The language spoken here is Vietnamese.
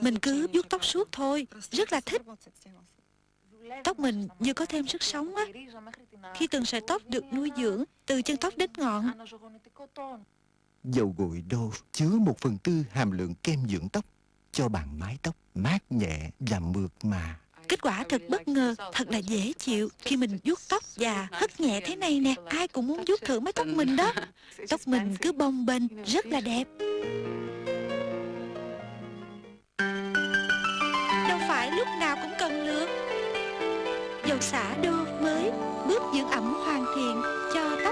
Mình cứ vuốt tóc suốt thôi. Rất là thích. Tóc mình như có thêm sức sống á. Khi từng sợi tóc được nuôi dưỡng Từ chân tóc đến ngọn. Dầu gội Dove chứa một phần tư hàm lượng kem dưỡng tóc cho bạn mái tóc mát nhẹ và mượt mà. Kết quả thật bất ngờ, thật là dễ chịu Khi mình vuốt tóc và hất nhẹ thế này nè. Ai cũng muốn vuốt thử mái tóc mình đó. Tóc mình cứ bông bềnh, rất là đẹp lúc nào cũng cần nước Dầu xả đô mới Bước dưỡng ẩm hoàn thiện Cho